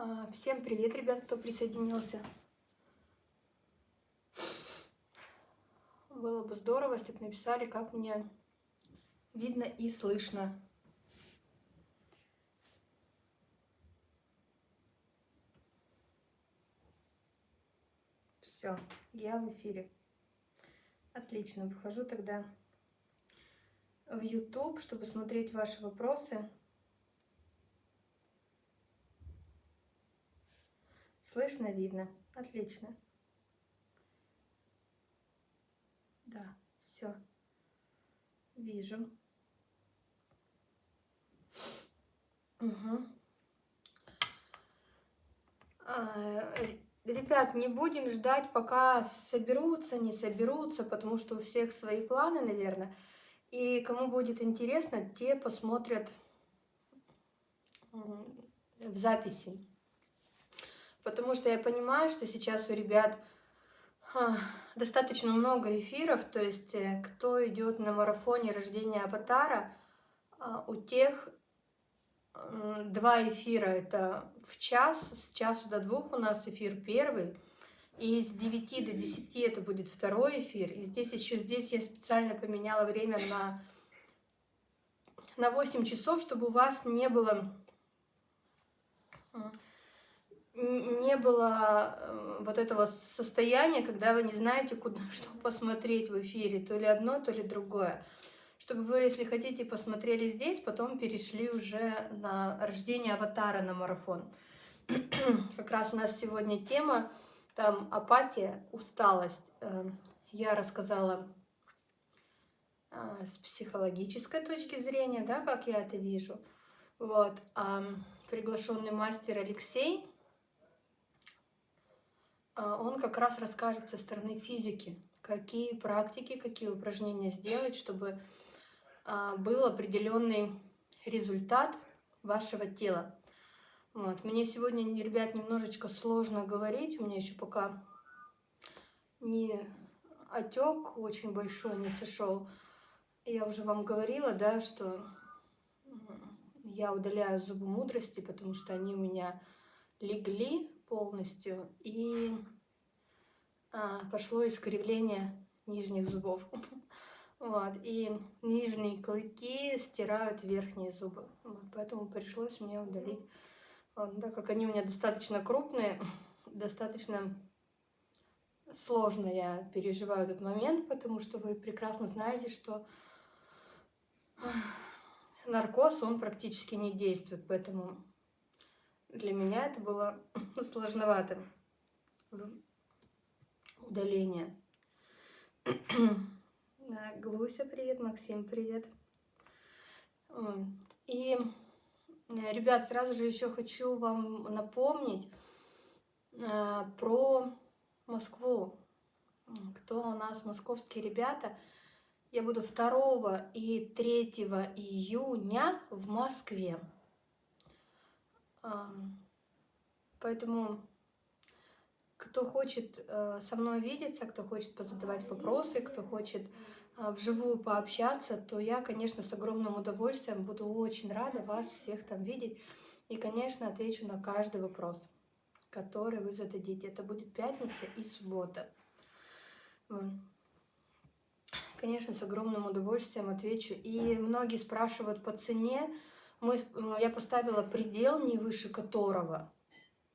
А, всем привет, ребят, кто присоединился. Было бы здорово, если бы написали, как мне видно и слышно. Все, я в эфире. Отлично, выхожу тогда в YouTube, чтобы смотреть ваши вопросы. Слышно, видно. Отлично. Да, все. Вижу. Угу. Ребят, не будем ждать, пока соберутся, не соберутся, потому что у всех свои планы, наверное. И кому будет интересно, те посмотрят в записи потому что я понимаю, что сейчас у ребят достаточно много эфиров, то есть э, кто идет на марафоне рождения аватара, а, у тех два эфира, это в час, с часу до двух у нас эфир первый, и с 9 до 10 это будет второй эфир. И здесь еще здесь я специально поменяла время на, на 8 часов, чтобы у вас не было не было э, вот этого состояния, когда вы не знаете, куда, что посмотреть в эфире, то ли одно, то ли другое. Чтобы вы, если хотите, посмотрели здесь, потом перешли уже на рождение аватара на марафон. Как раз у нас сегодня тема, там апатия, усталость. Эм, я рассказала а, с психологической точки зрения, да, как я это вижу. Вот. А приглашенный мастер Алексей он как раз расскажет со стороны физики, какие практики, какие упражнения сделать, чтобы а, был определенный результат вашего тела. Вот. Мне сегодня, ребят, немножечко сложно говорить, у меня еще пока не отек очень большой не сошел. Я уже вам говорила, да, что я удаляю зубы мудрости, потому что они у меня легли полностью, и а, пошло искривление нижних зубов. Вот, и нижние клыки стирают верхние зубы. Вот, поэтому пришлось мне удалить. Вот, так как они у меня достаточно крупные, достаточно сложно я переживаю этот момент, потому что вы прекрасно знаете, что наркоз, он практически не действует, поэтому для меня это было сложновато. Удаление. Глуся, привет, Максим, привет. И, э, ребят, сразу же еще хочу вам напомнить э, про Москву. Кто у нас московские ребята? Я буду 2 и 3 июня в Москве. Поэтому кто хочет э, со мной видеться, кто хочет позадавать вопросы, кто хочет э, вживую пообщаться, то я, конечно, с огромным удовольствием буду очень рада вас всех там видеть. И, конечно, отвечу на каждый вопрос, который вы зададите. Это будет пятница и суббота. Конечно, с огромным удовольствием отвечу. И многие спрашивают по цене мы, э, я поставила предел, не выше которого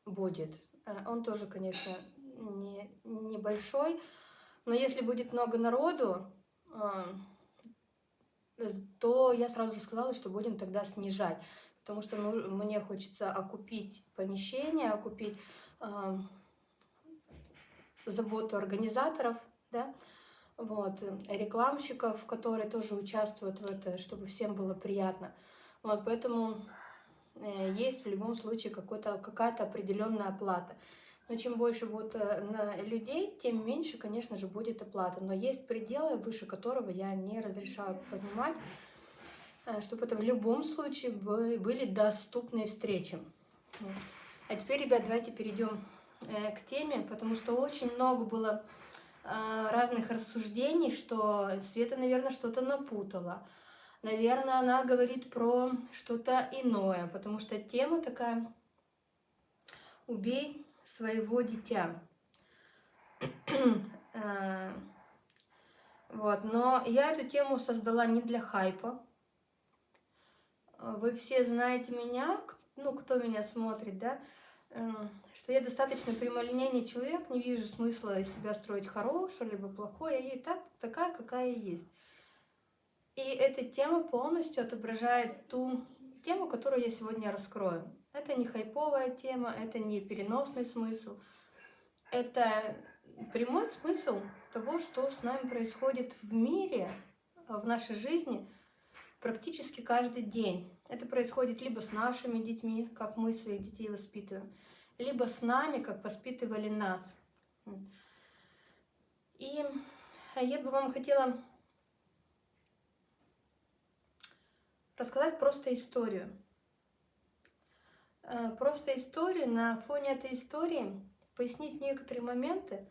будет. Э, он тоже, конечно, не, небольшой, но если будет много народу, э, то я сразу же сказала, что будем тогда снижать, потому что ну, мне хочется окупить помещение, окупить э, заботу организаторов, да, вот, рекламщиков, которые тоже участвуют в это, чтобы всем было приятно. Вот, поэтому э, есть в любом случае какая-то определенная оплата. но чем больше будет э, людей, тем меньше, конечно же, будет оплата. Но есть пределы, выше которого я не разрешаю поднимать, э, чтобы это в любом случае были доступные встречи. А теперь, ребят, давайте перейдем к теме, потому что очень много было разных рассуждений, что Света, наверное, что-то напутала. Наверное, она говорит про что-то иное, потому что тема такая «Убей своего дитя». Э, вот, но я эту тему создала не для хайпа. Вы все знаете меня, ну, кто меня смотрит, да, эм, что я достаточно прямолинейный человек, не вижу смысла из себя строить хорошее либо плохое, я ей так, такая, какая есть. И эта тема полностью отображает ту тему, которую я сегодня раскрою. Это не хайповая тема, это не переносный смысл. Это прямой смысл того, что с нами происходит в мире, в нашей жизни практически каждый день. Это происходит либо с нашими детьми, как мы своих детей воспитываем, либо с нами, как воспитывали нас. И я бы вам хотела рассказать просто историю. Э, просто историю, на фоне этой истории пояснить некоторые моменты,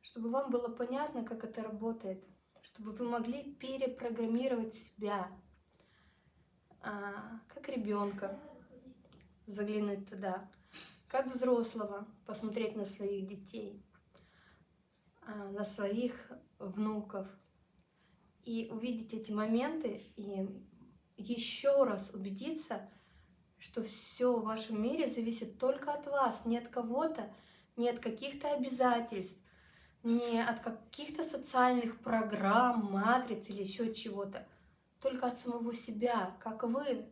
чтобы вам было понятно, как это работает, чтобы вы могли перепрограммировать себя, а, как ребенка, заглянуть туда, как взрослого, посмотреть на своих детей, а, на своих внуков, и увидеть эти моменты, и еще раз убедиться, что все в вашем мире зависит только от вас, не от кого-то, не от каких-то обязательств, не от каких-то социальных программ, матриц или еще чего-то, только от самого себя, как вы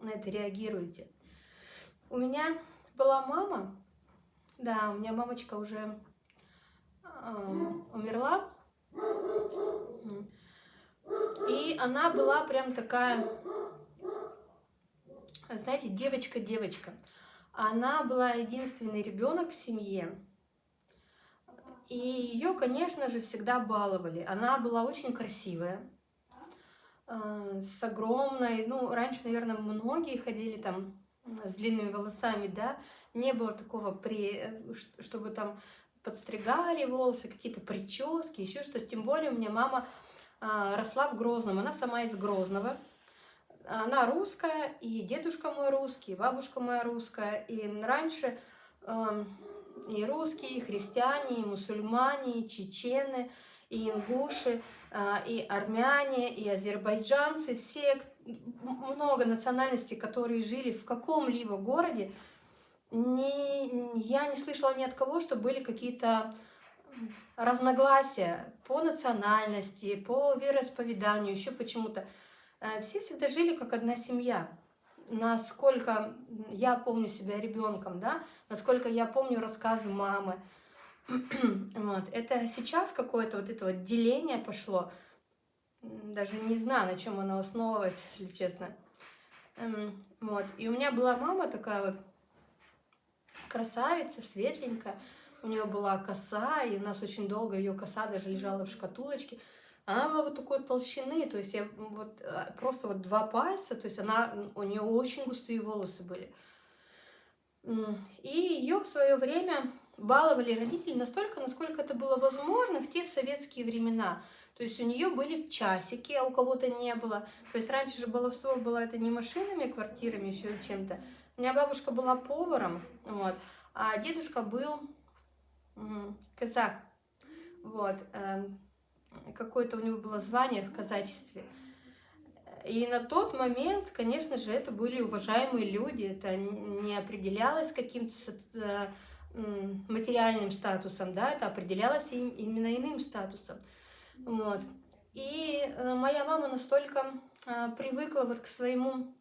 на это реагируете. У меня была мама, да, у меня мамочка уже э, умерла, и она была прям такая знаете, девочка-девочка. Она была единственный ребенок в семье. И ее, конечно же, всегда баловали. Она была очень красивая, э, с огромной, ну, раньше, наверное, многие ходили там с длинными волосами, да, не было такого, при, чтобы там подстригали волосы, какие-то прически, еще что-то. Тем более у меня мама росла в Грозном, она сама из Грозного. Она русская, и дедушка мой русский, и бабушка моя русская. И раньше э, и русские, и христиане, и мусульмане, и чечены, и ингуши, э, и армяне, и азербайджанцы, все, много национальностей, которые жили в каком-либо городе, не, я не слышала ни от кого, что были какие-то разногласия по национальности, по вероисповеданию, еще почему-то. Э, все всегда жили как одна семья. Насколько я помню себя ребенком, да, насколько я помню рассказы мамы. вот. Это сейчас какое-то вот это вот деление пошло. Даже не знаю, на чем оно основывается, если честно. Эм, вот. И у меня была мама такая вот красавица, светленькая. У нее была коса, и у нас очень долго ее коса даже лежала в шкатулочке. Она была вот такой толщины, то есть я вот э, просто вот два пальца, то есть она, у нее очень густые волосы были. И ее в свое время баловали родители настолько, насколько это было возможно в те советские времена. То есть у нее были часики, а у кого-то не было. То есть раньше же баловство было это не машинами, квартирами, еще чем-то. У меня бабушка была поваром, вот, а дедушка был казах. Вот. Эм, какое-то у него было звание в казачестве. И на тот момент, конечно же, это были уважаемые люди, это не определялось каким-то э, материальным статусом, да, это определялось им именно иным статусом. Вот. И э, моя мама настолько э, привыкла вот к своему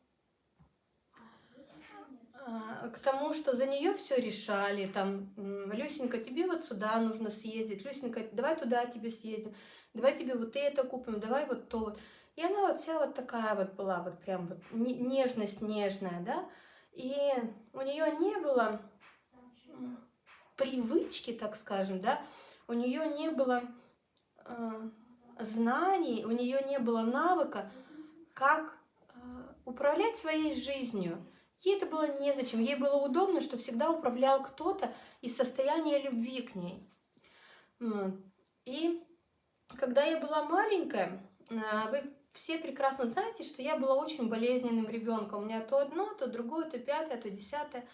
к тому, что за нее все решали, там, Люсенька, тебе вот сюда нужно съездить, Люсенька, давай туда тебе съездим давай тебе вот это купим, давай вот то вот. И она вот вся вот такая вот была, вот прям вот нежность нежная, да. И у нее не было привычки, так скажем, да, у нее не было э, знаний, у нее не было навыка, как э, управлять своей жизнью. Ей это было незачем, ей было удобно, что всегда управлял кто-то из состояния любви к ней. И когда я была маленькая, э, вы все прекрасно знаете, что я была очень болезненным ребенком. У меня то одно, то другое, то пятое, то десятое.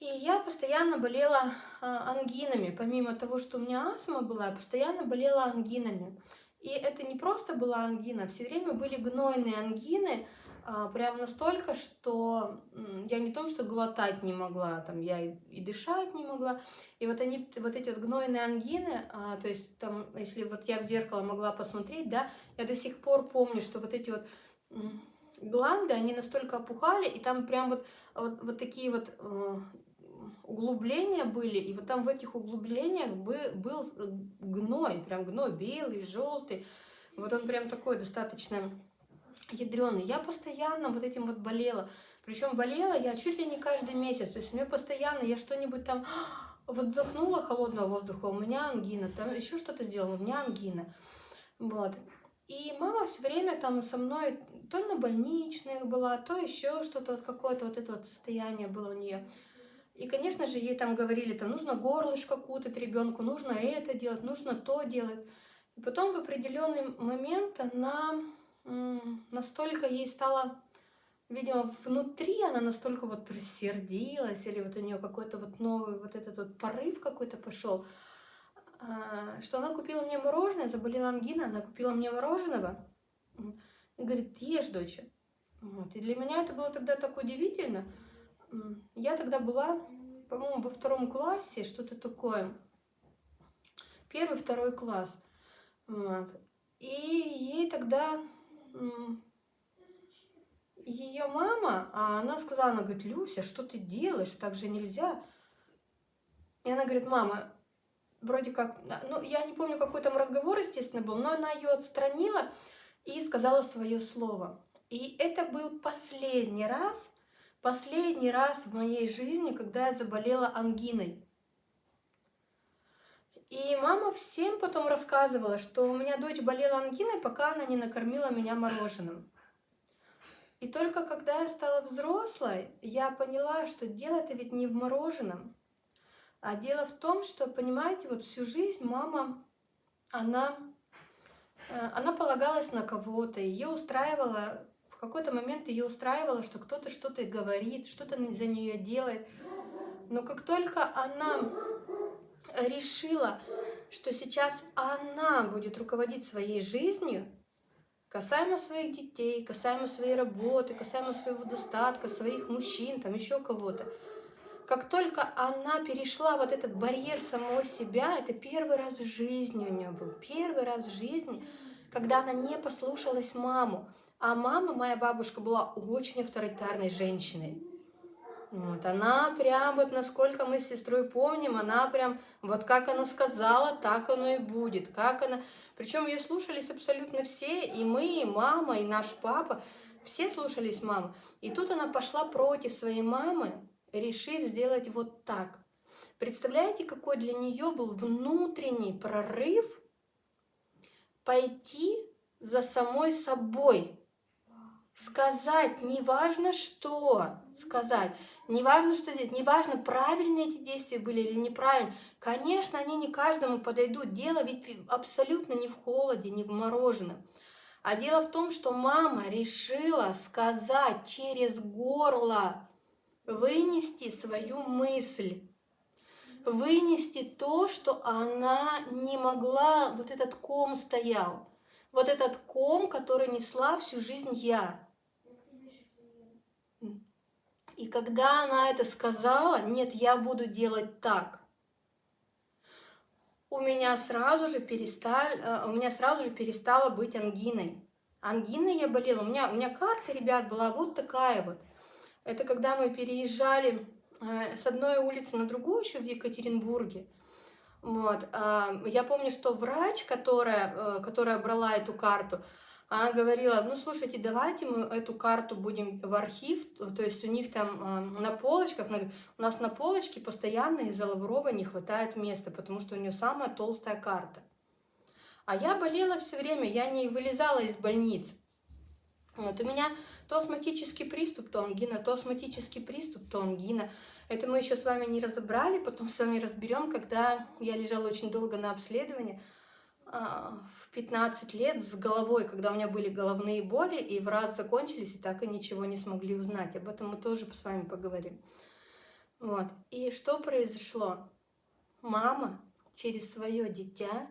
И я постоянно болела а, ангинами. Помимо того, что у меня астма была, я постоянно болела ангинами. И это не просто была ангина, все время были гнойные ангины, прям настолько, что я не том, что глотать не могла, там я и, и дышать не могла. И вот они, вот эти вот гнойные ангины, а, то есть там, если вот я в зеркало могла посмотреть, да, я до сих пор помню, что вот эти вот гланды, они настолько опухали, и там прям вот, вот, вот такие вот э, углубления были, и вот там в этих углублениях был, был гной, прям гной белый, желтый. Вот он прям такой достаточно ядреный. Я постоянно вот этим вот болела. Причем болела я чуть ли не каждый месяц. То есть у меня постоянно я что-нибудь там вдохнула холодного воздуха, у меня ангина, там еще что-то сделала, у меня ангина. Вот. И мама все время там со мной то на больничных была, то еще что-то, вот какое-то вот это вот состояние было у нее. И, конечно же, ей там говорили, там нужно горлышко кутать ребенку, нужно это делать, нужно то делать. И потом в определенный момент она настолько ей стало, видимо, внутри она настолько вот рассердилась, или вот у нее какой-то вот новый вот этот вот порыв какой-то пошел, а, что она купила мне мороженое, заболела ангина, она купила мне мороженого, и говорит, ешь, дочь. Вот. И для меня это было тогда так удивительно, я тогда была, по-моему, во втором классе, что-то такое. Первый, второй класс. Вот. И ей тогда ее мама, а она сказала, она говорит, Люся, что ты делаешь, так же нельзя. И она говорит, мама, вроде как, ну, я не помню, какой там разговор, естественно, был, но она ее отстранила и сказала свое слово. И это был последний раз, Последний раз в моей жизни, когда я заболела ангиной. И мама всем потом рассказывала, что у меня дочь болела ангиной, пока она не накормила меня мороженым. И только когда я стала взрослой, я поняла, что дело-то ведь не в мороженом, а дело в том, что, понимаете, вот всю жизнь мама, она, э, она полагалась на кого-то, ее устраивала в какой-то момент ее устраивало, что кто-то что-то говорит, что-то за нее делает. Но как только она решила, что сейчас она будет руководить своей жизнью, касаемо своих детей, касаемо своей работы, касаемо своего достатка, своих мужчин, там еще кого-то, как только она перешла вот этот барьер самого себя, это первый раз в жизни у нее был, первый раз в жизни, когда она не послушалась маму. А мама, моя бабушка, была очень авторитарной женщиной. Вот, она прям, вот насколько мы с сестрой помним, она прям, вот как она сказала, так оно и будет. Как она... Причем ее слушались абсолютно все, и мы, и мама, и наш папа, все слушались маму. И тут она пошла против своей мамы, решив сделать вот так. Представляете, какой для нее был внутренний прорыв пойти за самой собой, сказать, неважно что сказать, неважно что здесь, неважно, правильные эти действия были или неправильные. Конечно, они не каждому подойдут. Дело ведь абсолютно не в холоде, не в мороженом. А дело в том, что мама решила сказать через горло, вынести свою мысль, вынести то, что она не могла, вот этот ком стоял, вот этот ком, который несла всю жизнь я. И когда она это сказала, нет, я буду делать так, у меня сразу же перестали, э, у меня сразу же перестала быть ангиной. Ангиной я болела. У меня, у меня карта, ребят, была вот такая вот. Это когда мы переезжали э, с одной улицы на другую еще в Екатеринбурге. Вот. А, я помню, что врач, которая, э, которая брала эту карту, Она говорила, ну слушайте, давайте мы эту карту будем в архив, то есть у них там э, на полочках, у нас на полочке постоянно из-за Лаврова не хватает места, потому что у нее самая толстая карта. А я болела все время, я не вылезала из больниц. Вот у меня то астматический приступ, то ангина, то астматический приступ, то ангина. Это мы еще с вами не разобрали, потом с вами разберем, когда я лежала очень долго на обследовании, а, в 15 лет с головой, когда у меня были головные боли, и в раз закончились, и так и ничего не смогли узнать. Об этом мы тоже с вами поговорим. Вот. И что произошло? Мама через свое дитя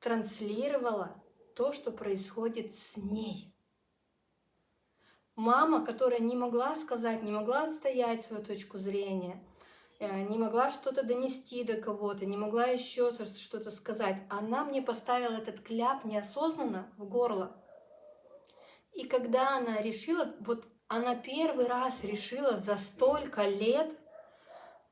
транслировала то, что происходит с ней. Мама, которая не могла сказать, не могла отстоять свою точку зрения – не могла что-то донести до кого-то, не могла еще что-то сказать. Она мне поставила этот кляп неосознанно в горло. И когда она решила, вот она первый раз решила за столько лет,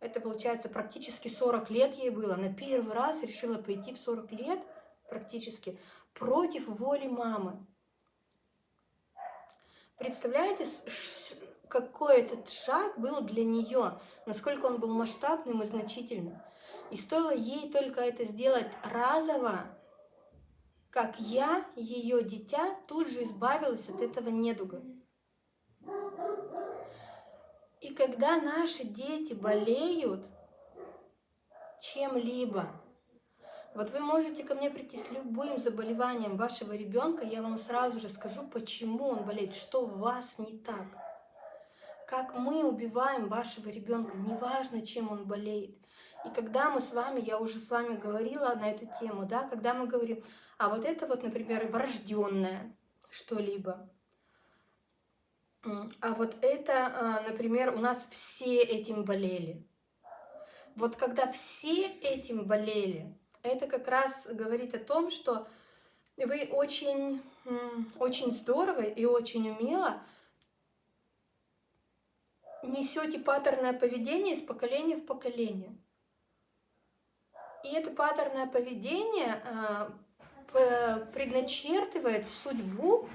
это получается практически 40 лет ей было, она первый раз решила пойти в 40 лет практически против воли мамы. Представляете, какой этот шаг был для нее, насколько он был масштабным и значительным. И стоило ей только это сделать разово, как я, ее дитя, тут же избавилась от этого недуга. И когда наши дети болеют чем-либо, вот вы можете ко мне прийти с любым заболеванием вашего ребенка, я вам сразу же скажу, почему он болеет, что у вас не так как мы убиваем вашего ребенка, неважно, чем он болеет. И когда мы с вами, я уже с вами говорила на эту тему, да, когда мы говорим, а вот это вот, например, врожденное что-либо, а вот это, а, например, у нас все этим болели. Вот когда все этим болели, это как раз говорит о том, что вы очень, очень здорово и очень умело несете паттерное поведение из поколения в поколение. И это паттерное поведение э, предначертывает судьбу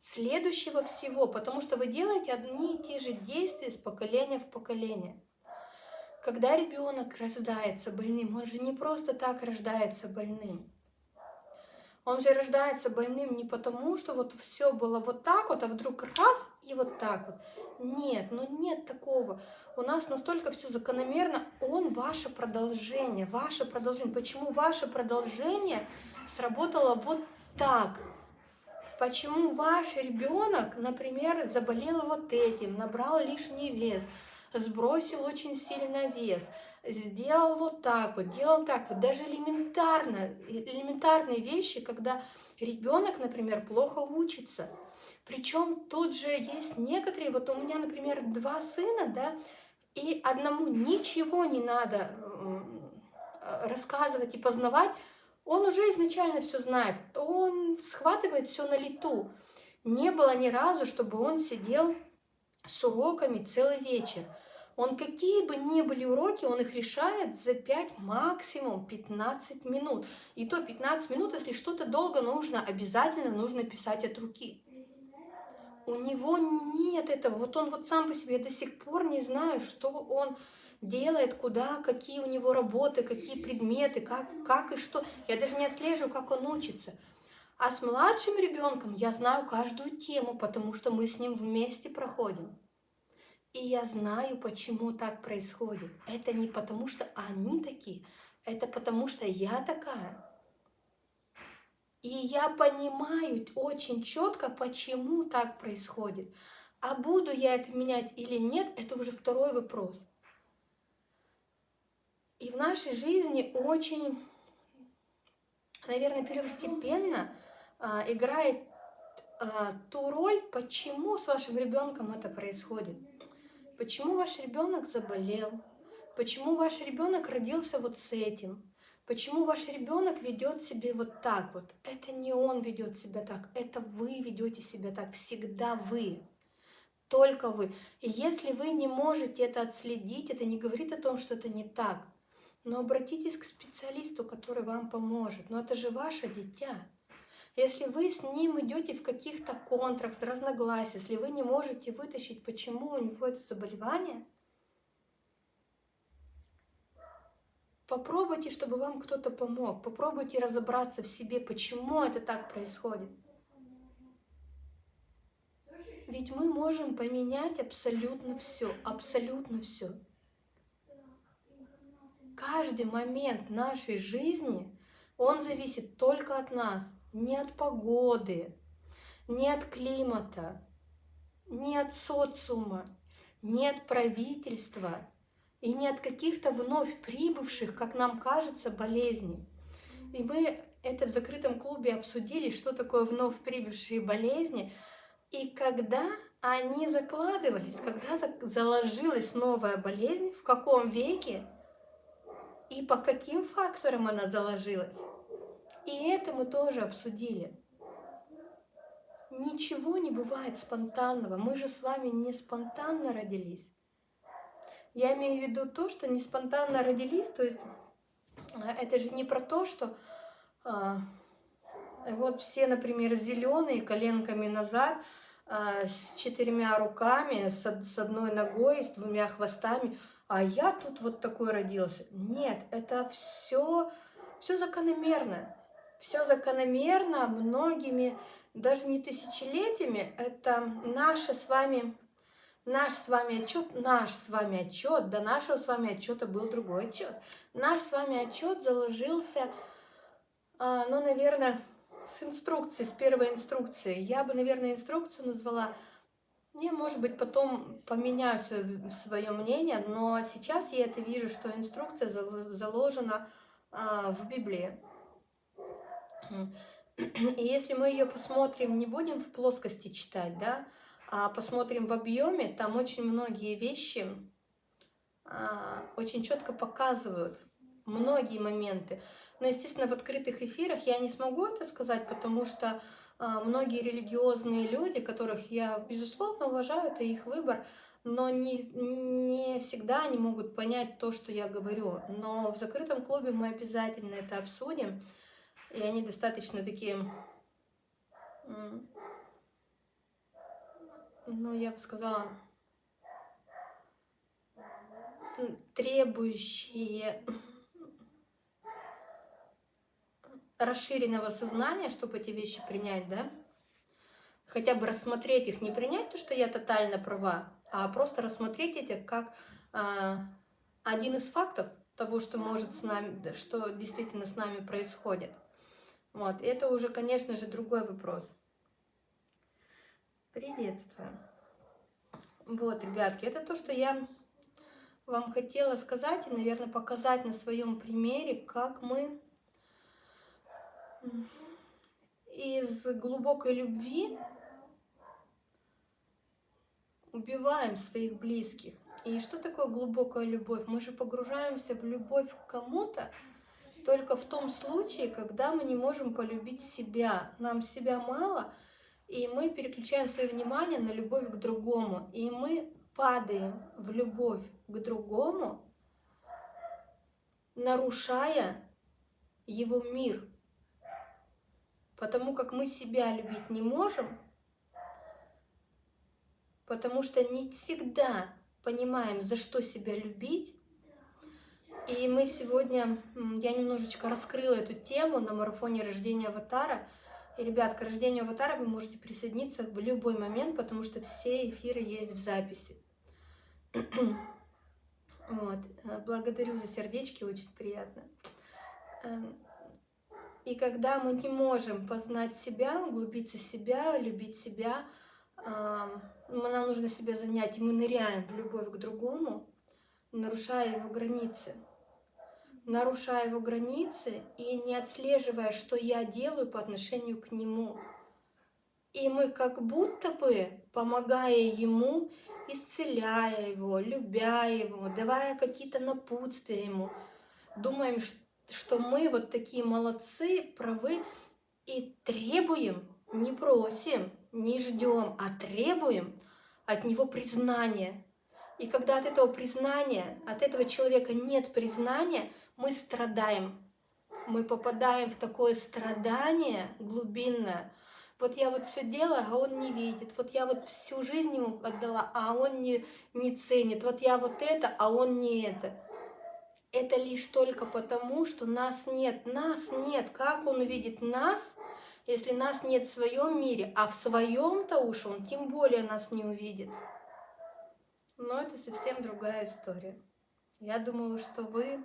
следующего всего, потому что вы делаете одни и те же действия из поколения в поколение. Когда ребенок рождается больным, он же не просто так рождается больным. Он же рождается больным не потому, что вот все было вот так вот, а вдруг раз и вот так вот. Нет, ну нет такого. У нас настолько все закономерно. Он ваше продолжение, ваше продолжение. Почему ваше продолжение сработало вот так? Почему ваш ребенок, например, заболел вот этим, набрал лишний вес, сбросил очень сильно вес, сделал вот так вот, делал так вот, даже элементарно, элементарные вещи, когда ребенок, например, плохо учится, причем тут же есть некоторые, вот у меня, например, два сына, да, и одному ничего не надо э, рассказывать и познавать, он уже изначально все знает, он схватывает все на лету. Не было ни разу, чтобы он сидел с уроками целый вечер. Он какие бы ни были уроки, он их решает за 5, максимум 15 минут. И то 15 минут, если что-то долго нужно, обязательно нужно писать от руки у него нет этого. Вот он вот сам по себе до сих пор не знаю, что он делает, куда, какие у него работы, какие предметы, как, как и что. Я даже не отслеживаю, как он учится. А с младшим ребенком я знаю каждую тему, потому что мы с ним вместе проходим. И я знаю, почему так происходит. Это не потому, что они такие, это потому, что я такая. И я понимаю очень четко, почему так происходит. А буду я это менять или нет, это уже второй вопрос. И в нашей жизни очень, наверное, первостепенно а, играет а, ту роль, почему с вашим ребенком это происходит. Почему ваш ребенок заболел, почему ваш ребенок родился вот с этим, Почему ваш ребенок ведет себя вот так вот? Это не он ведет себя так, это вы ведете себя так, всегда вы. Только вы. И если вы не можете это отследить, это не говорит о том, что это не так. Но обратитесь к специалисту, который вам поможет. Но это же ваше дитя. Если вы с ним идете в каких-то контрах, в разногласиях, если вы не можете вытащить, почему у него это заболевание, попробуйте, чтобы вам кто-то помог. Попробуйте разобраться в себе, почему это так происходит. Ведь мы можем поменять абсолютно все, абсолютно все. Каждый момент нашей жизни, он зависит только от нас, не от погоды, не от климата, не от социума, не от правительства и не от каких-то вновь прибывших, как нам кажется, болезней. И мы это в закрытом клубе обсудили, что такое вновь прибывшие болезни – и когда они закладывались, когда заложилась новая болезнь, в каком веке и по каким факторам она заложилась. И это мы тоже обсудили. Ничего не бывает спонтанного. Мы же с вами не спонтанно родились. Я имею в виду то, что не спонтанно родились, то есть а, это же не про то, что а, вот все, например, зеленые коленками назад, а, с четырьмя руками, с, с одной ногой, с двумя хвостами, а я тут вот такой родился. Нет, это все, все закономерно. Все закономерно многими, даже не тысячелетиями, это наше с вами, наш с вами отчет, наш с вами отчет, до нашего с вами отчета был другой отчет. Наш с вами отчет заложился, а, ну, наверное, с инструкцией, с первой инструкции. Я бы, наверное, инструкцию назвала... Не, может быть, потом поменяю свое мнение, но сейчас я это вижу, что инструкция заложена а, в Библии. И если мы ее посмотрим, не будем в плоскости читать, да, посмотрим в объеме, там очень многие вещи а, очень четко показывают многие моменты. Но, естественно, в открытых эфирах я не смогу это сказать, потому что а, многие религиозные люди, которых я, безусловно, уважаю, это их выбор, но не, не всегда они могут понять то, что я говорю. Но в закрытом клубе мы обязательно это обсудим, и они достаточно такие, ну, я бы сказала, требующие расширенного сознания, чтобы эти вещи принять, да? Хотя бы рассмотреть их, не принять то, что я тотально права, а просто рассмотреть эти как а, один из фактов того, что может с нами, что действительно с нами происходит. Вот, это уже, конечно же, другой вопрос. Приветствую. Вот, ребятки, это то, что я вам хотела сказать и, наверное, показать на своем примере, как мы из глубокой любви убиваем своих близких. И что такое глубокая любовь? Мы же погружаемся в любовь к кому-то только в том случае, когда мы не можем полюбить себя. Нам себя мало, и мы переключаем свое внимание на любовь к другому. И мы падаем в любовь к другому, нарушая его мир – Потому как мы себя любить не можем, потому что не всегда понимаем, за что себя любить. И мы сегодня, я немножечко раскрыла эту тему на марафоне рождения аватара. И, ребят, к рождению аватара вы можете присоединиться в любой момент, потому что все эфиры есть в записи. Вот. Благодарю за сердечки, очень приятно. Эм, и когда мы не можем познать себя, углубиться в себя, любить себя, нам нужно себя занять, и мы ныряем в любовь к другому, нарушая его границы. Нарушая его границы и не отслеживая, что я делаю по отношению к нему. И мы как будто бы, помогая ему, исцеляя его, любя его, давая какие-то напутствия ему, думаем, что мы вот такие молодцы, правы и требуем, не просим, не ждем, а требуем от него признания. И когда от этого признания, от этого человека нет признания, мы страдаем. мы попадаем в такое страдание глубинное. Вот я вот все делаю, а он не видит. Вот я вот всю жизнь ему отдала, а он не, не ценит. Вот я вот это, а он не это. Это лишь только потому, что нас нет. Нас нет. Как он увидит нас, если нас нет в своем мире, а в своем-то уж он тем более нас не увидит. Но это совсем другая история. Я думаю, что вы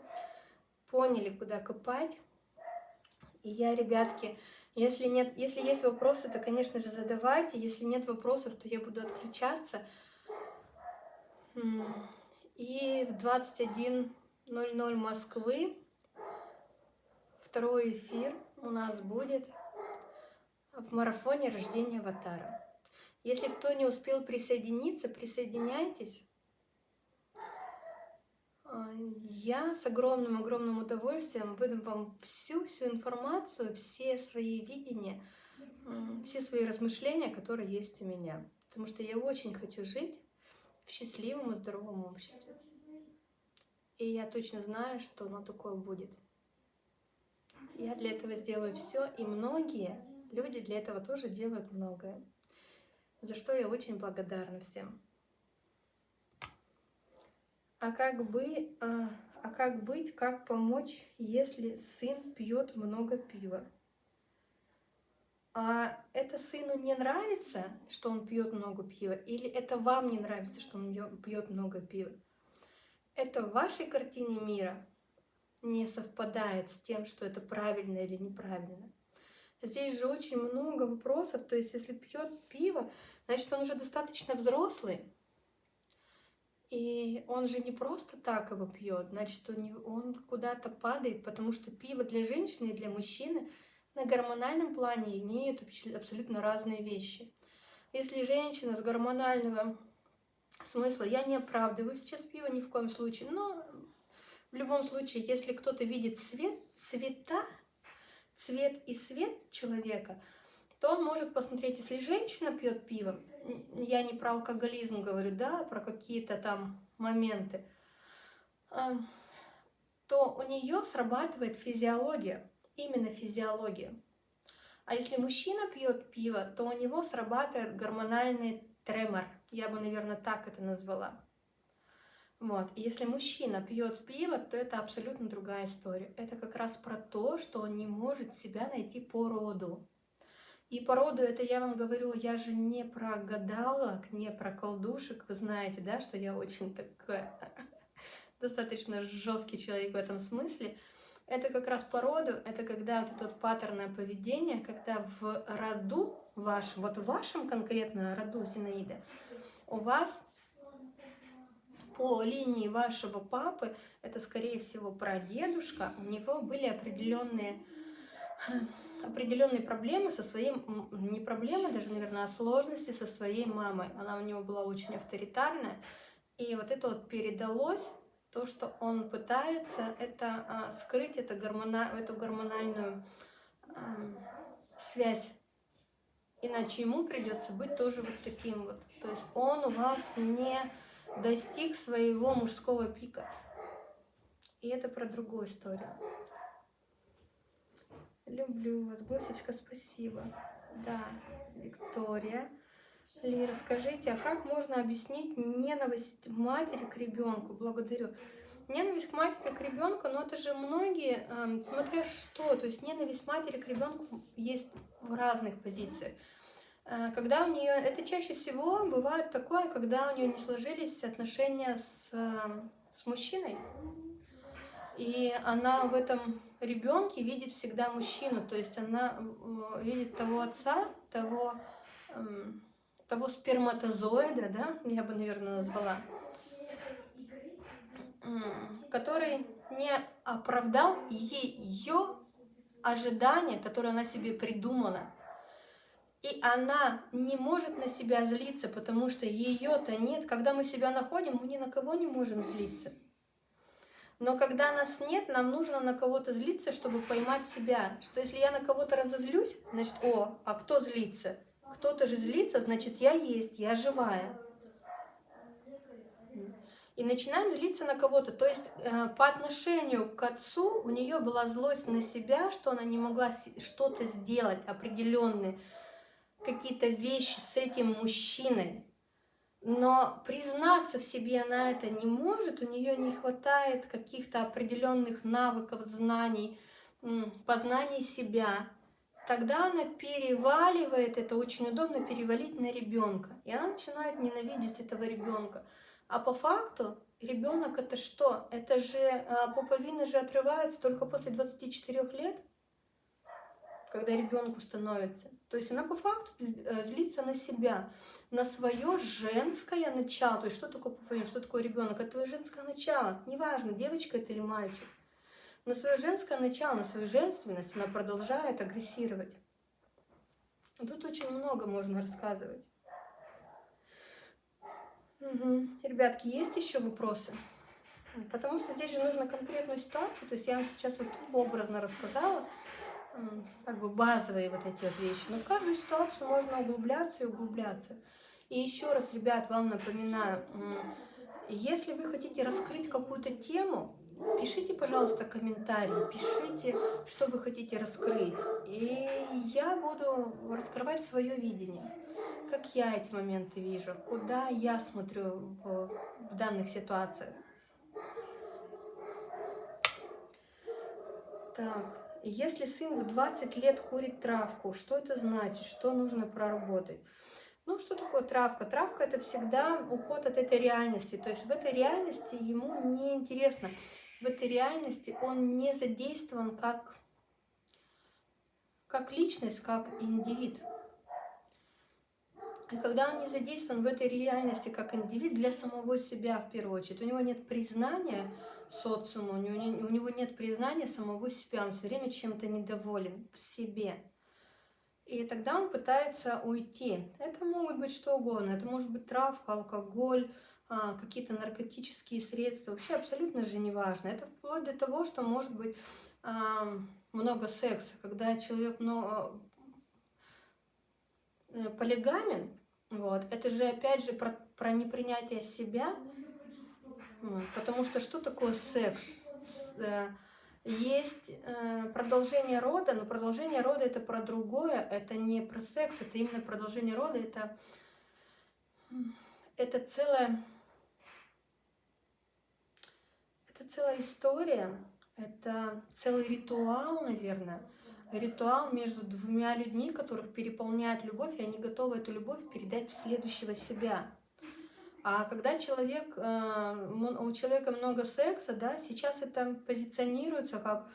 поняли, куда копать. И я, ребятки, если, нет, если есть вопросы, то, конечно же, задавайте. Если нет вопросов, то я буду отключаться. И в 21.00 Москвы второй эфир у нас будет в марафоне рождения аватара. Если кто не успел присоединиться, присоединяйтесь. А, я с огромным-огромным удовольствием выдам вам всю-всю информацию, все свои видения, все свои размышления, которые есть у меня. Потому что я очень хочу жить в счастливом и здоровом обществе. И я точно знаю, что оно такое будет. Я для этого сделаю все, и многие люди для этого тоже делают многое. За что я очень благодарна всем. А как, бы, а, а как быть, как помочь, если сын пьет много пива? А это сыну не нравится, что он пьет много пива, или это вам не нравится, что он пьет много пива? Это в вашей картине мира не совпадает с тем, что это правильно или неправильно. Здесь же очень много вопросов, то есть если пьет пиво, значит он уже достаточно взрослый, и он же не просто так его пьет, значит, он, он куда-то падает, потому что пиво для женщины и для мужчины на гормональном плане имеют абсолютно разные вещи. Если женщина с гормонального смысла, я не оправдываю сейчас пиво ни в коем случае, но в любом случае, если кто-то видит цвет, цвета, цвет и свет человека, то он может посмотреть, если женщина пьет пиво, я не про алкоголизм говорю, да, про какие-то там моменты, эм, то у нее срабатывает физиология, именно физиология. А если мужчина пьет пиво, то у него срабатывает гормональный тремор. Я бы, наверное, так это назвала. Вот. И если мужчина пьет пиво, то это абсолютно другая история. Это как раз про то, что он не может себя найти по роду. И по роду это я вам говорю, я же не про гадалок, не про колдушек. Вы знаете, да, что я очень такой достаточно жесткий человек в этом смысле. Это как раз по роду, это когда вот это вот паттерное поведение, когда в роду вашем, вот в вашем конкретно роду Зинаида, у вас по линии вашего папы, это скорее всего прадедушка, у него были определенные определенные проблемы со своей, не проблемы даже, наверное, а сложности со своей мамой. Она у него была очень авторитарная. И вот это вот передалось, то, что он пытается, это а, скрыть это гормона, эту гормональную а, связь. Иначе ему придется быть тоже вот таким вот. То есть он у вас не достиг своего мужского пика. И это про другую историю. Люблю вас, Госечка, спасибо. Да, Виктория. Лира, скажите, а как можно объяснить ненависть матери к ребенку? Благодарю. Ненависть к матери к ребенку, но это же многие, э, смотря что, то есть ненависть матери к ребенку есть в разных позициях. Э, когда у нее, это чаще всего бывает такое, когда у нее не сложились отношения с, э, с мужчиной, и она в этом ребенке видит всегда мужчину, то есть она э, видит того отца, того, эм, того сперматозоида, да, я бы, наверное, назвала, который не оправдал ее ожидания, которые она себе придумала. И она не может на себя злиться, потому что ее-то нет. Когда мы себя находим, мы ни на кого не можем злиться. Но когда нас нет, нам нужно на кого-то злиться, чтобы поймать себя. Что если я на кого-то разозлюсь, значит, о, а кто злится? Кто-то же злится, значит, я есть, я живая. и начинает злиться на кого-то. То есть э, по отношению к отцу у нее была злость на себя, что она не могла что-то сделать определенные, какие-то вещи с этим мужчиной. Но признаться в себе она это не может, у нее не хватает каких-то определенных навыков, знаний, познаний себя. Тогда она переваливает, это очень удобно перевалить на ребенка. И она начинает ненавидеть этого ребенка. А по факту ребенок это что? Это же а, пуповина же отрывается только после 24 лет, когда ребенку становится. То есть она по факту э, злится на себя, на свое женское начало. То есть что такое пуповина, что такое ребенок? Это твое женское начало. Неважно, девочка это или мальчик. На свое женское начало, на свою женственность она продолжает агрессировать. Тут очень много можно рассказывать. Угу. Ребятки, есть еще вопросы? Потому что здесь же нужно конкретную ситуацию, то есть я вам сейчас вот образно рассказала, как бы базовые вот эти вот вещи, но в каждую ситуацию можно углубляться и углубляться. И еще раз, ребят, вам напоминаю, если вы хотите раскрыть какую-то тему, пишите, пожалуйста, комментарии, пишите, что вы хотите раскрыть, и я буду раскрывать свое видение как я эти моменты вижу, куда я смотрю в, в данных ситуациях. Так, если сын в 20 лет курит травку, что это значит, что нужно проработать? Ну, что такое травка? Травка – это всегда уход от этой реальности. То есть в этой реальности ему не интересно. В этой реальности он не задействован как, как личность, как индивид. И когда он не задействован в этой реальности как индивид для самого себя в первую очередь, у него нет признания социума, у него, нет признания самого себя, он все время чем-то недоволен в себе. И тогда он пытается уйти. Это могут быть что угодно, это может быть травка, алкоголь, а, какие-то наркотические средства, вообще абсолютно же не важно. Это вплоть до того, что может быть много секса, когда человек много, э, полигамен, вот. Это же опять же про, про непринятие себя. Вот. Потому что что такое секс? Э, есть э, продолжение рода, но продолжение рода это про другое, это не про секс, это именно продолжение рода, это, это целая, это целая история, это целый ритуал, наверное, ритуал между двумя людьми, которых переполняет любовь, и они готовы эту любовь передать в следующего себя. А когда человек, э, у человека много секса, да, сейчас это позиционируется как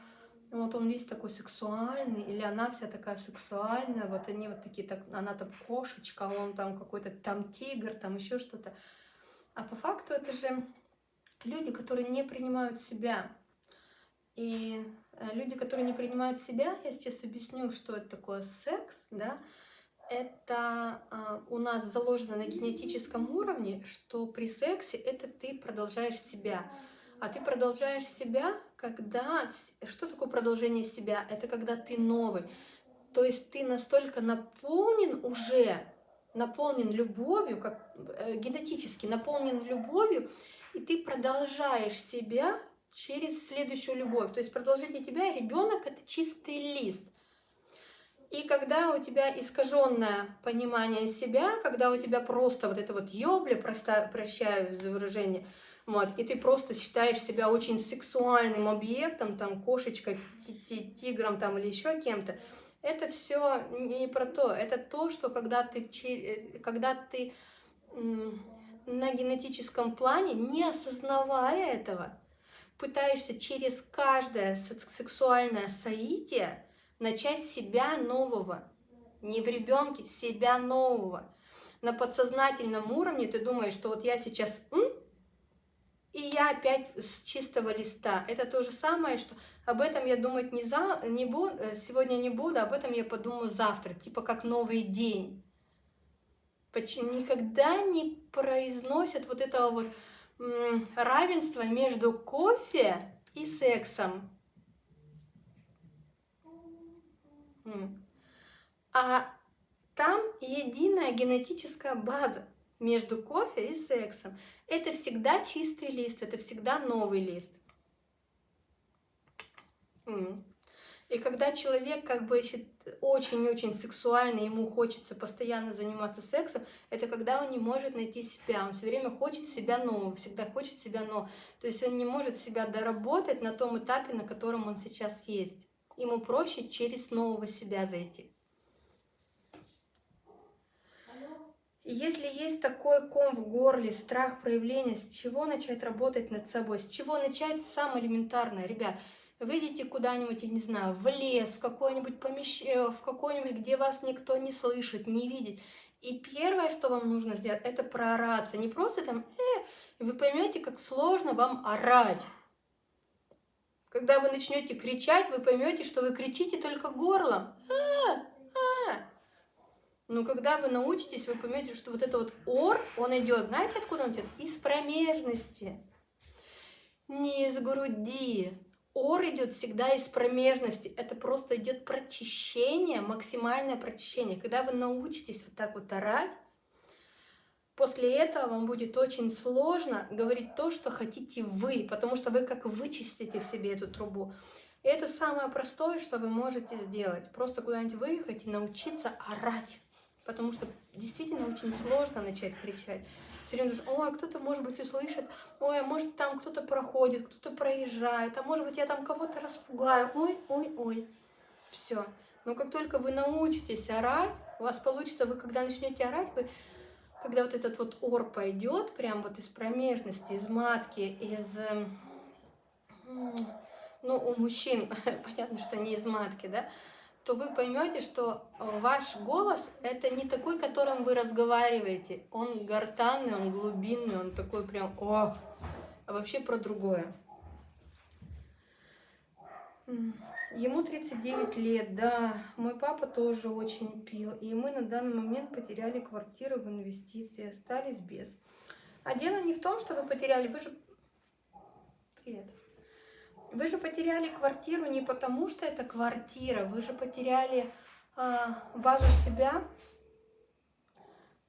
вот он весь такой сексуальный, или она вся такая сексуальная, вот они вот такие, так, она там кошечка, он там какой-то там тигр, там еще что-то. А по факту это же люди, которые не принимают себя. И Э, люди, которые не принимают себя, я сейчас объясню, что это такое секс, да, это э, у нас заложено на генетическом уровне, что при сексе это ты продолжаешь себя. А ты продолжаешь себя, когда... Что такое продолжение себя? Это когда ты новый. То есть ты настолько наполнен уже, наполнен любовью, как э, генетически наполнен любовью, и ты продолжаешь себя через следующую любовь. То есть продолжение тебя, ребенок это чистый лист. И когда у тебя искаженное понимание себя, когда у тебя просто вот это вот ёбля, просто, прощаю за выражение, вот, и ты просто считаешь себя очень сексуальным объектом, там, кошечкой, тигром там или еще кем-то, это все не про то, это то, что когда ты, э, когда ты на генетическом плане, не осознавая этого, пытаешься через каждое сексуальное соитие начать себя нового. Не в ребенке, себя нового. На подсознательном уровне ты думаешь, что вот я сейчас М? и я опять с чистого листа. Это то же самое, что об этом я думать не, за, не буду, сегодня не буду, об этом я подумаю завтра, типа как новый день. Почему никогда не произносят вот этого вот равенство между кофе и сексом. А там единая генетическая база между кофе и сексом. Это всегда чистый лист, это всегда новый лист. И когда человек как бы очень-очень сексуальный, ему хочется постоянно заниматься сексом, это когда он не может найти себя, он все время хочет себя нового, всегда хочет себя нового. То есть он не может себя доработать на том этапе, на котором он сейчас есть. Ему проще через нового себя зайти. если есть такой ком в горле, страх проявления, с чего начать работать над собой, с чего начать самое элементарное, ребят, выйдите куда-нибудь, я не знаю, в лес, в какое-нибудь помещение, в какое-нибудь, где вас никто не слышит, не видит. И первое, что вам нужно сделать, это проораться. Не просто там, э, вы поймете, как сложно вам орать. Когда вы начнете кричать, вы поймете, что вы кричите только горлом. А, но когда вы научитесь, вы поймете, что вот это вот ор, он идет, знаете, откуда он идет? Из промежности, не из груди. Ор идет всегда из промежности. Это просто идет прочищение, максимальное прочищение. Когда вы научитесь вот так вот орать, после этого вам будет очень сложно говорить то, что хотите вы, потому что вы как вычистите в себе эту трубу. И это самое простое, что вы можете сделать. Просто куда-нибудь выехать и научиться орать потому что действительно очень сложно начать кричать. Все время думаешь, ой, кто-то, может быть, услышит, ой, а может, там кто-то проходит, кто-то проезжает, а может быть, я там кого-то распугаю, ой, ой, ой. Все. Но как только вы научитесь орать, у вас получится, вы когда начнете орать, вы, когда вот этот вот ор пойдет, прям вот из промежности, из матки, из... Эм, ну, у мужчин, понятно, что не из матки, да, то вы поймете, что э, ваш голос это не такой, которым вы разговариваете. Он гортанный, он глубинный, он такой прям, о, а вообще про другое. Ему 39 лет, да, мой папа тоже очень пил, и мы на данный момент потеряли квартиру в инвестиции, остались без. А дело не в том, что вы потеряли, вы же... Привет. Вы же потеряли квартиру не потому, что это квартира, вы же потеряли э, базу себя.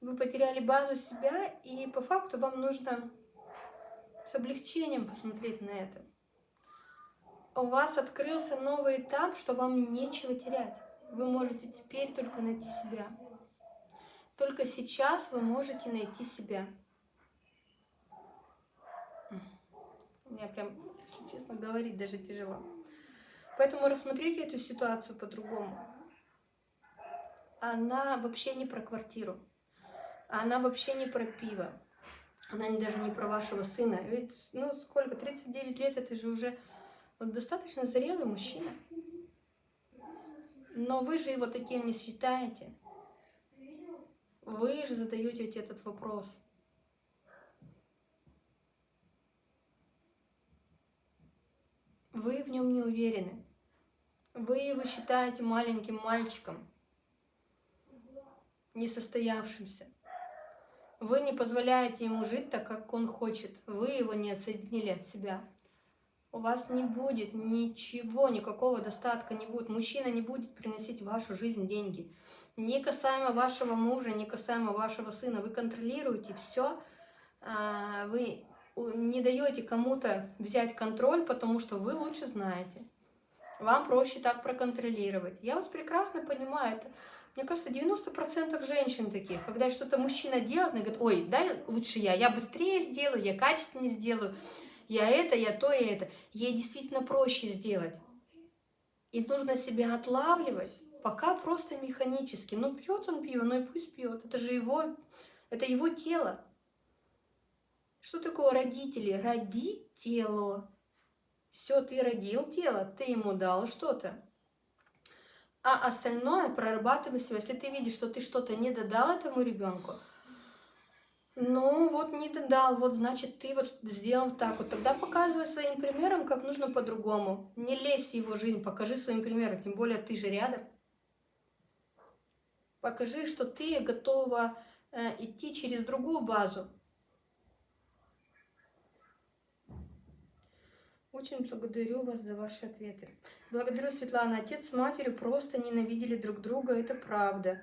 Вы потеряли базу себя, и по факту вам нужно с облегчением посмотреть на это. У вас открылся новый этап, что вам нечего терять. Вы можете теперь только найти себя. Только сейчас вы можете найти себя. У меня прям честно, говорить даже тяжело. Поэтому рассмотрите эту ситуацию по-другому. Она вообще не про квартиру. Она вообще не про пиво. Она даже не про вашего сына. Ведь, ну, сколько, 39 лет, это же уже вот, достаточно зрелый мужчина. Но вы же его таким не считаете. Вы же задаете этот вопрос. Вы в нем не уверены. Вы его считаете маленьким мальчиком, несостоявшимся. Вы не позволяете ему жить так, как он хочет. Вы его не отсоединили от себя. У вас не будет ничего, никакого достатка не будет. Мужчина не будет приносить в вашу жизнь деньги. Не касаемо вашего мужа, не касаемо вашего сына. Вы контролируете все. А, вы не даете кому-то взять контроль, потому что вы лучше знаете. Вам проще так проконтролировать. Я вас прекрасно понимаю. Это, мне кажется, 90% женщин таких. Когда что-то мужчина делает, она говорит, ой, дай лучше я, я быстрее сделаю, я качественнее сделаю, я это, я то, и это. Ей действительно проще сделать. И нужно себя отлавливать, пока просто механически. Ну, пьет он пиво, ну и пусть пьет. Это же его, это его тело. Что такое родители? Роди тело. Все, ты родил тело, ты ему дал что-то. А остальное прорабатывай себя. Если ты видишь, что ты что-то не додал этому ребенку, ну вот не додал, вот значит ты вот сделал так вот. Тогда показывай своим примером, как нужно по-другому. Не лезь в его жизнь, покажи своим примером, тем более ты же рядом. Покажи, что ты готова э, идти через другую базу. Очень благодарю вас за ваши ответы. Благодарю, Светлана. Отец с матерью просто ненавидели друг друга, это правда.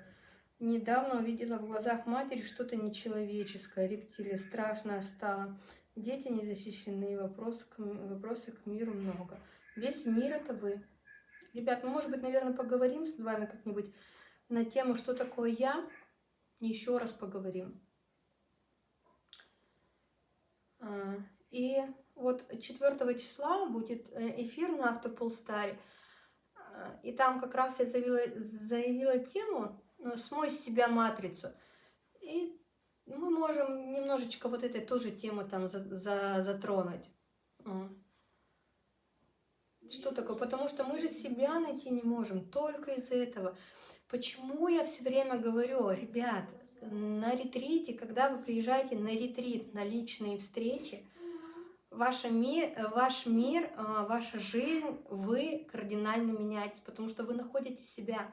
Недавно увидела в глазах матери что-то нечеловеческое. Рептилия страшно стало. Дети не защищены, вопросы к, вопросы к миру много. Весь мир это вы. Ребят, ну, может быть, наверное, поговорим с вами как-нибудь на тему, что такое я. Еще раз поговорим. А, и вот 4 числа будет э, эфир на Автополстаре. А, и там как раз я заявила, заявила тему ну, «Смой с себя матрицу». И мы можем немножечко вот этой тоже тему там за, за, затронуть. Что такое? Потому что мы же себя найти не можем, только из-за этого. Почему я все время говорю, ребят, на ретрите, когда вы приезжаете на ретрит, на личные встречи, ваш мир, ваш мир, ваша жизнь, вы кардинально меняетесь, потому что вы находите себя.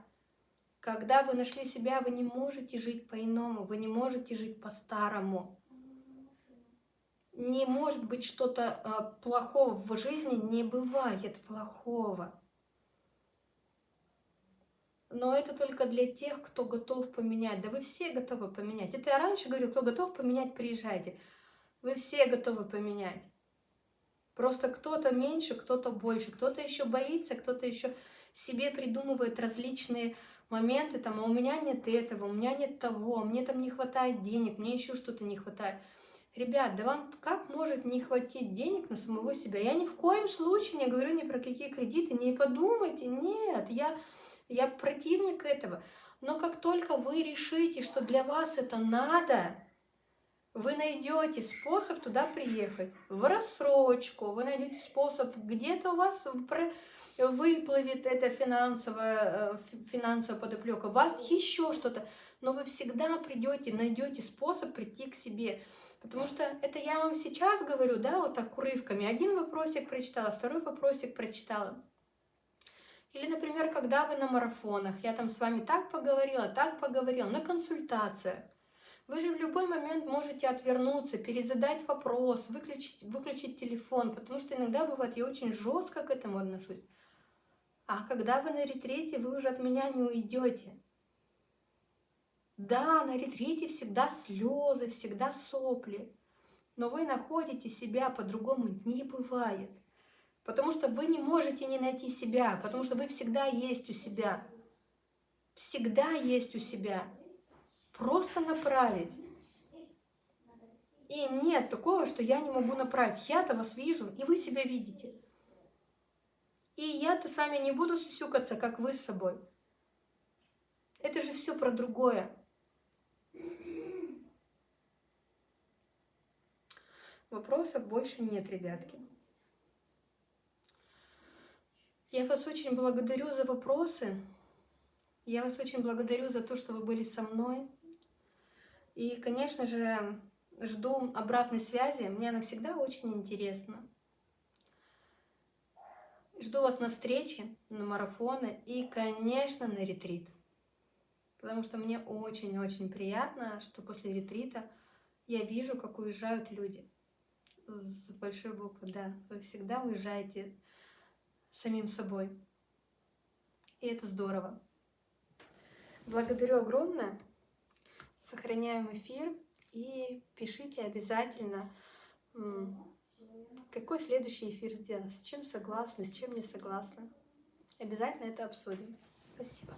Когда вы нашли себя, вы не можете жить по-иному, вы не можете жить по-старому. Не может быть что-то а, плохого в жизни, не бывает плохого. Но это только для тех, кто готов поменять. Да вы все готовы поменять. Это я раньше говорю, кто готов поменять, приезжайте. Вы все готовы поменять. Просто кто-то меньше, кто-то больше, кто-то еще боится, кто-то еще себе придумывает различные моменты, там, а у меня нет этого, у меня нет того, мне там не хватает денег, мне еще что-то не хватает. Ребят, да вам как может не хватить денег на самого себя? Я ни в коем случае не говорю ни про какие кредиты, не подумайте, нет, я, я противник этого. Но как только вы решите, что для вас это надо, вы найдете способ туда приехать, в рассрочку, вы найдете способ, где-то у вас выплывет эта финансовая, э, финансовая подоплека, у вас еще что-то, но вы всегда придете, найдете способ прийти к себе. Потому что это я вам сейчас говорю, да, вот так урывками. Один вопросик прочитала, второй вопросик прочитала. Или, например, когда вы на марафонах, я там с вами так поговорила, так поговорила, на консультациях. Вы же в любой момент можете отвернуться, перезадать вопрос, выключить, выключить телефон, потому что иногда бывает, я очень жестко к этому отношусь. А когда вы на ретрите, вы уже от меня не уйдете. Да, на ретрите всегда слезы, всегда сопли, но вы находите себя по-другому не бывает. Потому что вы не можете не найти себя, потому что вы всегда есть у себя. Всегда есть у себя. Просто направить. И нет такого, что я не могу направить. Я-то вас вижу, и вы себя видите. И я-то с вами не буду сюсюкаться, как вы с собой. Это же все про другое. Вопросов больше нет, ребятки. Я вас очень благодарю за вопросы. Я вас очень благодарю за то, что вы были со мной. И, конечно же, жду обратной связи. Мне она всегда очень интересна. Жду вас на встрече, на марафоны и, конечно, на ретрит. Потому что мне очень-очень приятно, что после ретрита я вижу, как уезжают люди. С большой буквы, да. Вы всегда уезжаете самим собой. И это здорово. Благодарю огромное. Сохраняем эфир и пишите обязательно какой следующий эфир сделать? С чем согласны, с чем не согласны? Обязательно это обсудим. Спасибо.